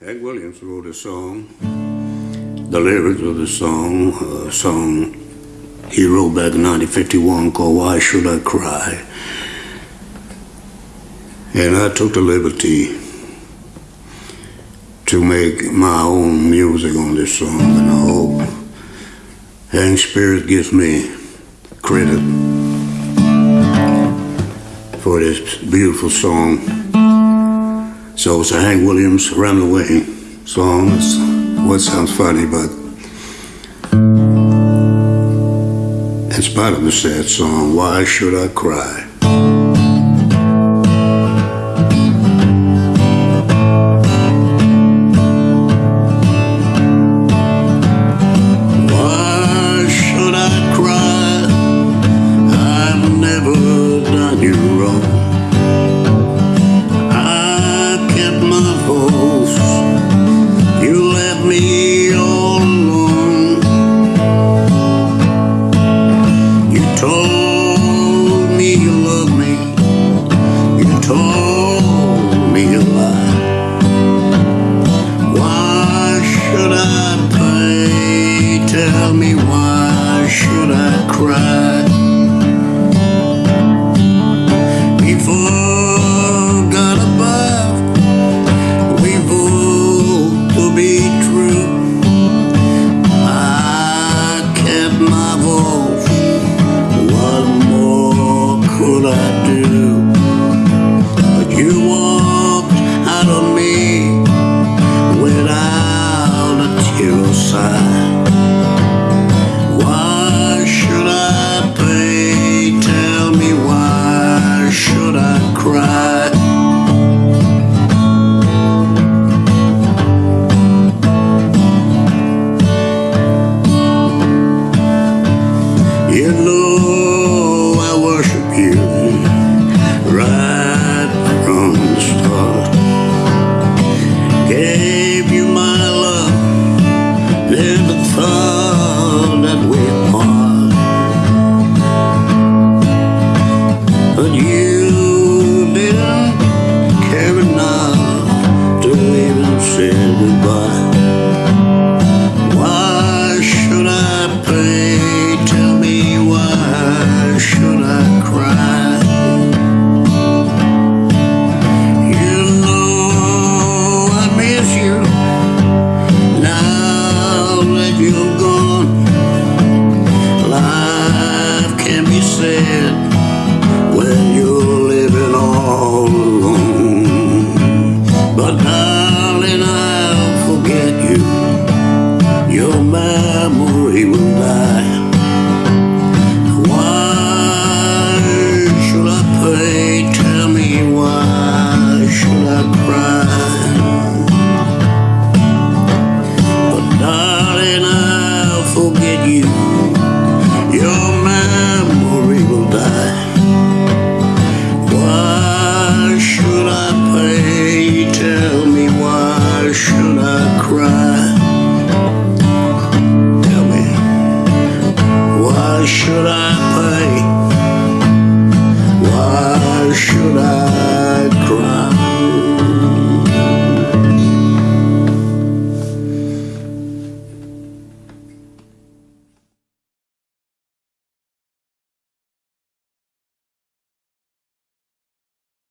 Hank Williams wrote a song. The lyrics of the song, a song he wrote back in 1951 called Why Should I Cry? And I took the liberty to make my own music on this song, and I hope Hank Spirit gives me credit for this beautiful song. So it's a Hank Williams Run Away song. It's what sounds funny, but in spite of the sad song, Why Should I Cry? Cry? Before God above, we vow to be true. I kept my vows. What more could I do? But you walked out of me without a tear or sigh. Memory will die. Why should I pray? Tell me why should I cry? But darling, I'll forget you. should I?